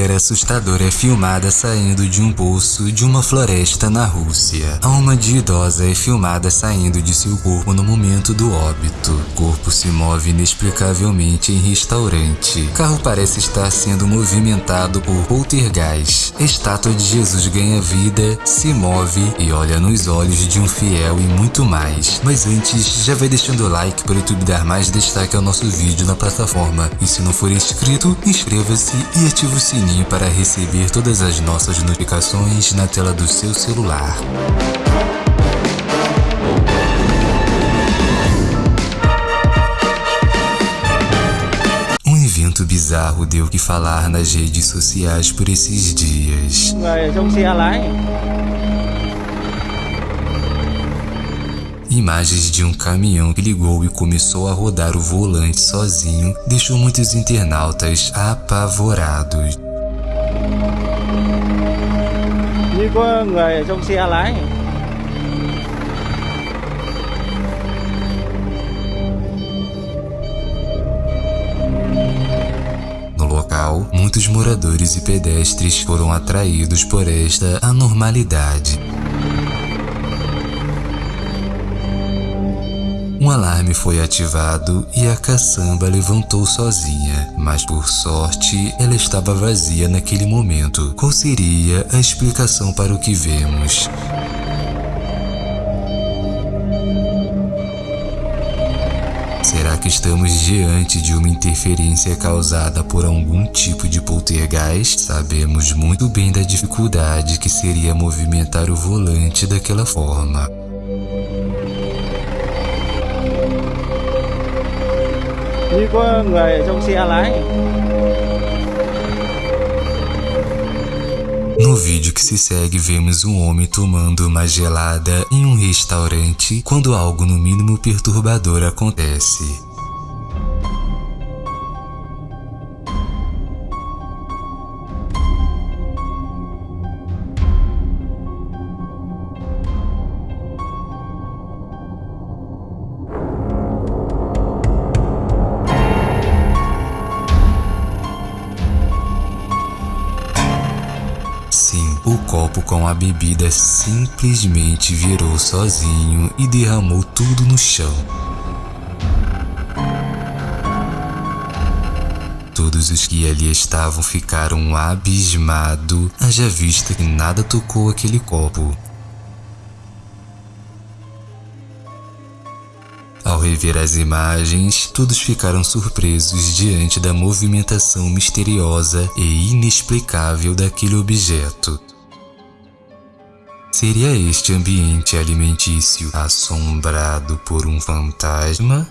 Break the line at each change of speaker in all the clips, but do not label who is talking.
mulher assustadora é filmada saindo de um poço de uma floresta na Rússia. A alma de idosa é filmada saindo de seu corpo no momento do óbito. O corpo se move inexplicavelmente em restaurante. O carro parece estar sendo movimentado por poltergeist. A estátua de Jesus ganha vida, se move e olha nos olhos de um fiel e muito mais. Mas antes, já vai deixando o like para o YouTube dar mais destaque ao nosso vídeo na plataforma. E se não for inscrito, inscreva-se e ative o sininho para receber todas as nossas notificações na tela do seu celular. Um evento bizarro deu que falar nas redes sociais por esses dias. Imagens de um caminhão que ligou e começou a rodar o volante sozinho deixou muitos internautas apavorados. No local, muitos moradores e pedestres foram atraídos por esta anormalidade. Um alarme foi ativado e a caçamba levantou sozinha, mas por sorte ela estava vazia naquele momento. Qual seria a explicação para o que vemos? Será que estamos diante de uma interferência causada por algum tipo de poltergeist? Sabemos muito bem da dificuldade que seria movimentar o volante daquela forma.
Như có người trong xe lái
No vídeo que se segue, vemos um homem tomando uma gelada em um restaurante quando algo no mínimo perturbador acontece. Copo com a bebida simplesmente virou sozinho e derramou tudo no chão. Todos os que ali estavam ficaram abismados, haja vista que nada tocou aquele copo. Ao rever as imagens, todos ficaram surpresos diante da movimentação misteriosa e inexplicável daquele objeto. Seria este ambiente alimentício assombrado por um fantasma?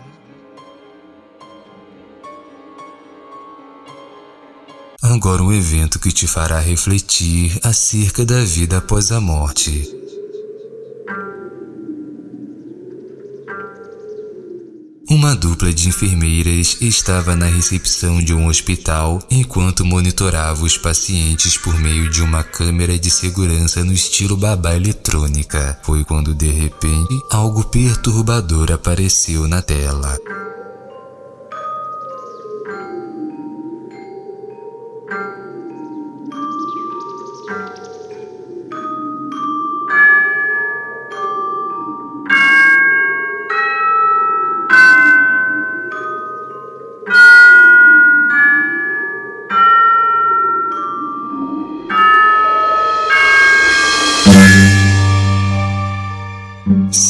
Agora um evento que te fará refletir acerca da vida após a morte. Uma dupla de enfermeiras estava na recepção de um hospital enquanto monitorava os pacientes por meio de uma câmera de segurança no estilo babá eletrônica. Foi quando de repente algo perturbador apareceu na tela.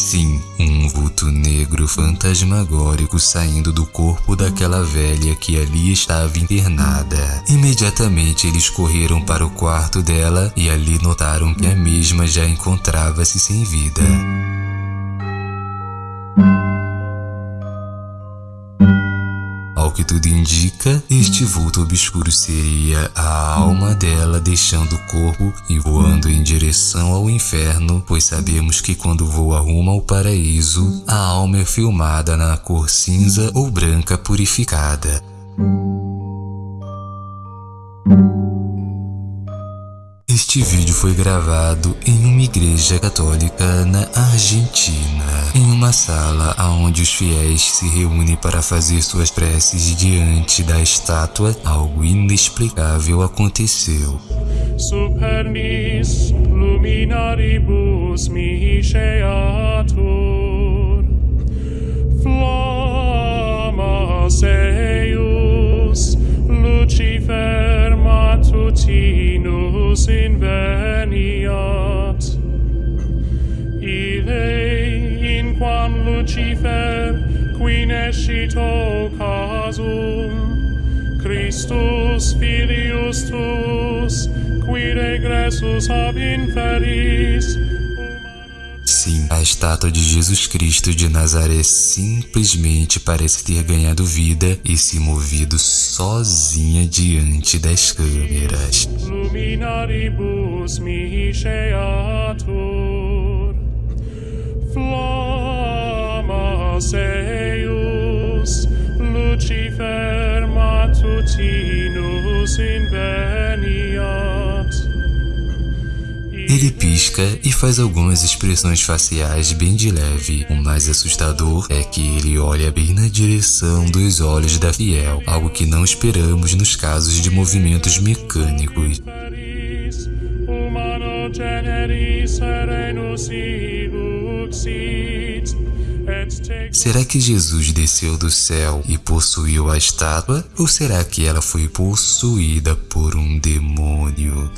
Sim, um vulto negro fantasmagórico saindo do corpo daquela velha que ali estava internada. Imediatamente eles correram para o quarto dela e ali notaram que a mesma já encontrava-se sem vida. Ao que tudo indica, este vulto obscuro seria a alma dela deixando o corpo e voando em direção ao inferno, pois sabemos que quando voa rumo ao paraíso, a alma é filmada na cor cinza ou branca purificada. Este vídeo foi gravado em uma igreja católica na Argentina, em uma sala onde os fiéis se reúnem para fazer suas preces diante da estátua. Algo inexplicável aconteceu. Supernis luminaribus miseatur Flammas eius Lucifer matutinus inveniat. Ile in quam Lucifer quinescit casum, Christus filius tuus, qui regressus ab inferis, Sim, a estátua de Jesus Cristo de Nazaré simplesmente parece ter ganhado vida e se movido sozinha diante das câmeras. Luminaribus miseatur, flammas eius, Lucifer matutinus inveniat. Ele pisca e faz algumas expressões faciais bem de leve. O mais assustador é que ele olha bem na direção dos olhos da fiel, algo que não esperamos nos casos de movimentos mecânicos. Será que Jesus desceu do céu e possuiu a estátua? Ou será que ela foi possuída por um demônio?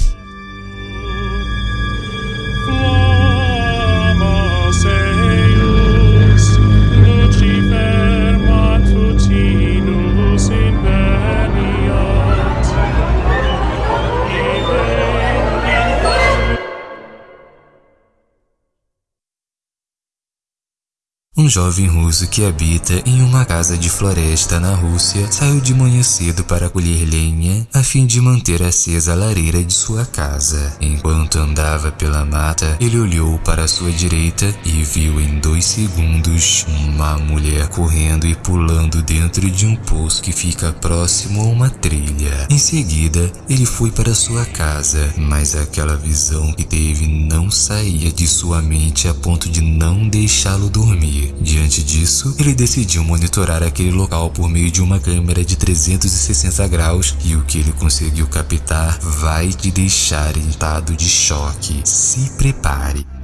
Um jovem russo que habita em uma casa de floresta na Rússia saiu de manhã cedo para colher lenha a fim de manter acesa a lareira de sua casa. Enquanto andava pela mata, ele olhou para sua direita e viu em dois segundos uma mulher correndo e pulando dentro de um poço que fica próximo a uma trilha. Em seguida, ele foi para sua casa, mas aquela visão que teve não saía de sua mente a ponto de não deixá-lo dormir. Diante disso, ele decidiu monitorar aquele local por meio de uma câmera de 360 graus e o que ele conseguiu captar vai te deixar em estado de choque. Se prepare.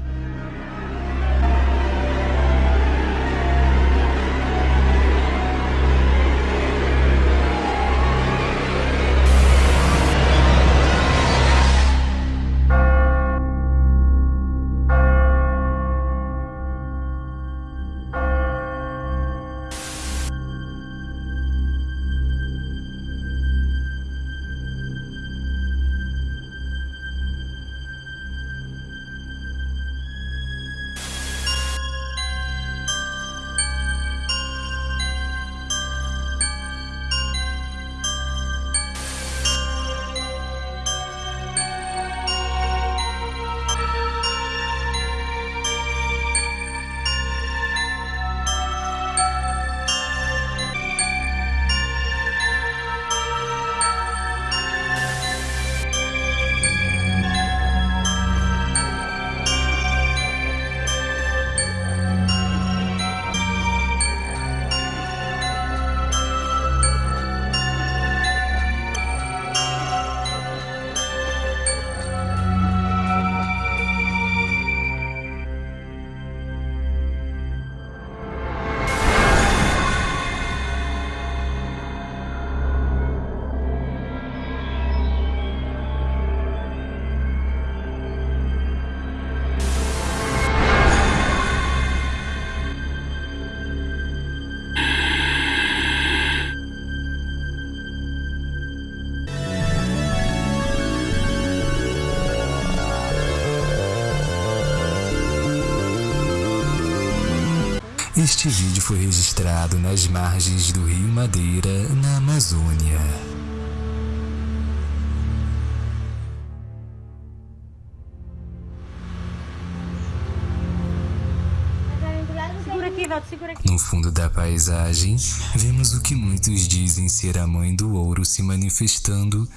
Este vídeo foi registrado nas margens do Rio Madeira, na Amazônia. No fundo da paisagem, vemos o que muitos dizem ser a mãe do ouro se manifestando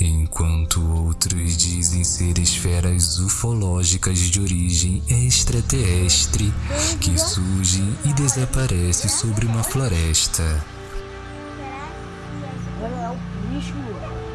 enquanto outros dizem ser esferas ufológicas de origem extraterrestre que surgem e desaparecem sobre uma floresta.
É o bicho.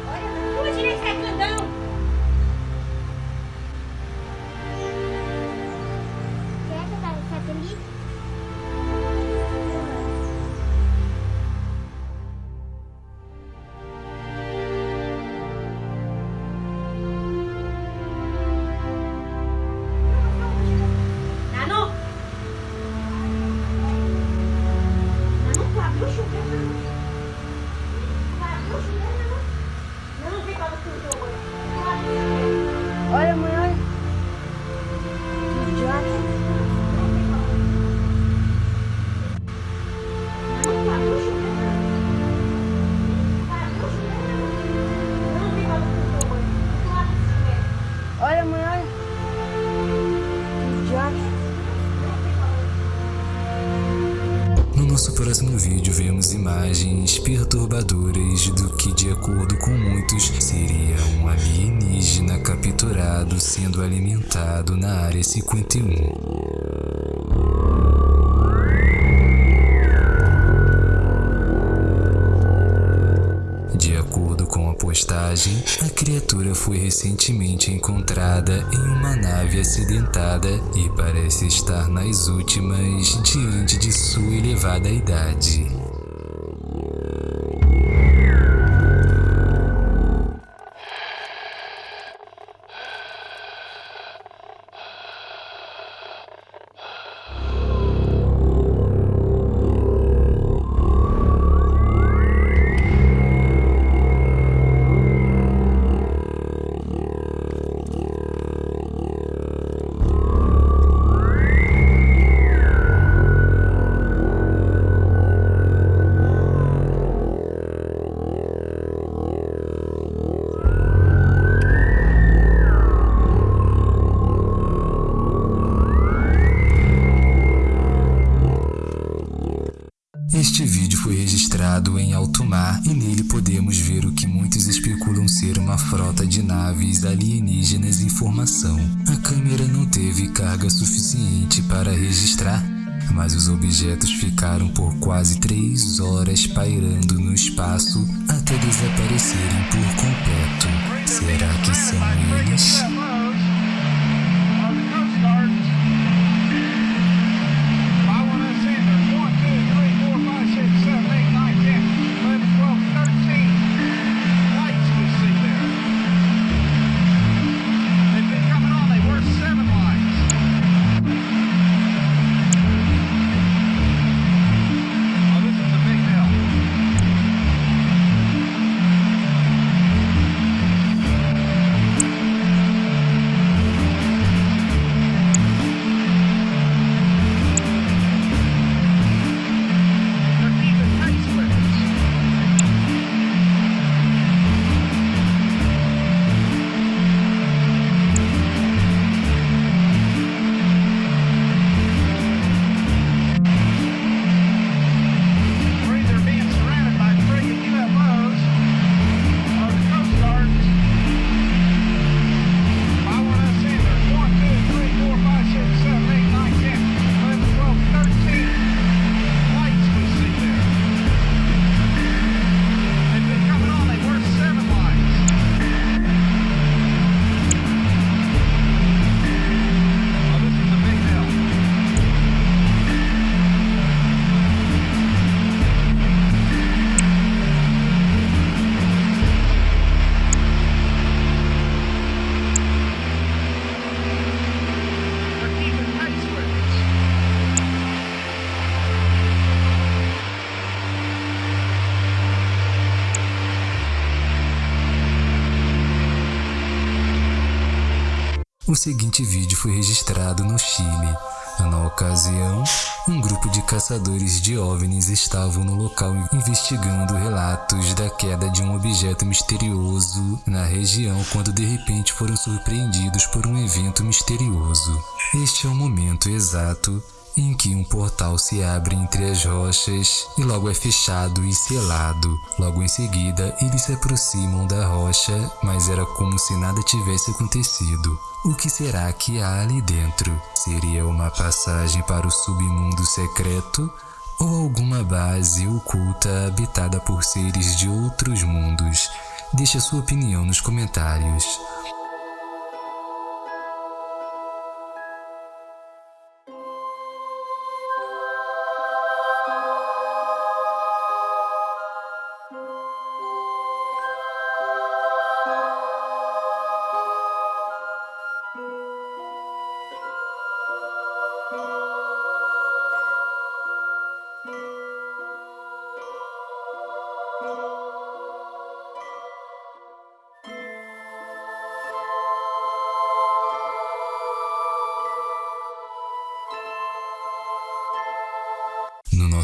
Perturbadoras do que de acordo com muitos seria um alienígena capturado sendo alimentado na área 51. De acordo com a postagem, a criatura foi recentemente encontrada em uma nave acidentada e parece estar nas últimas diante de sua elevada idade. Alienígenas em formação. A câmera não teve carga suficiente para registrar, mas os objetos ficaram por quase 3 horas pairando no espaço até desaparecerem por completo. Será que são eles? O seguinte vídeo foi registrado no Chile. Na ocasião, um grupo de caçadores de OVNIs estavam no local investigando relatos da queda de um objeto misterioso na região quando de repente foram surpreendidos por um evento misterioso. Este é o momento exato em que um portal se abre entre as rochas e logo é fechado e selado. Logo em seguida, eles se aproximam da rocha, mas era como se nada tivesse acontecido. O que será que há ali dentro? Seria uma passagem para o submundo secreto? Ou alguma base oculta habitada por seres de outros mundos? Deixe a sua opinião nos comentários.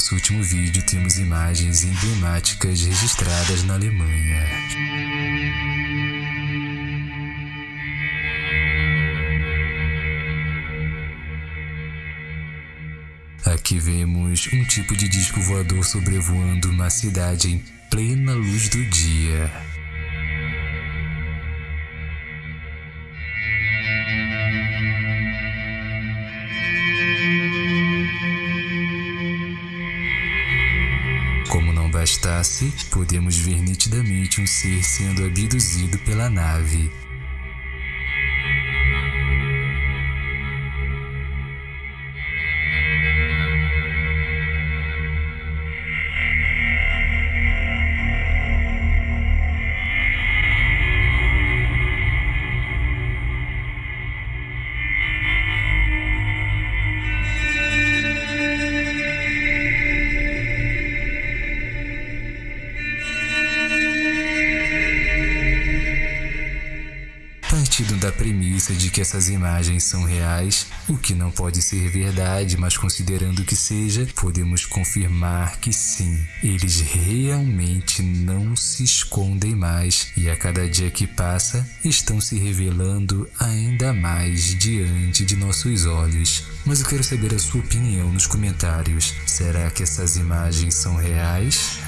Nosso último vídeo temos imagens emblemáticas registradas na Alemanha. Aqui vemos um tipo de disco voador sobrevoando uma cidade em plena luz do dia. Bastasse, podemos ver nitidamente um ser sendo abduzido pela nave. Essas imagens são reais, o que não pode ser verdade, mas considerando que seja, podemos confirmar que sim, eles realmente não se escondem mais e a cada dia que passa estão se revelando ainda mais diante de nossos olhos. Mas eu quero saber a sua opinião nos comentários. Será que essas imagens são reais?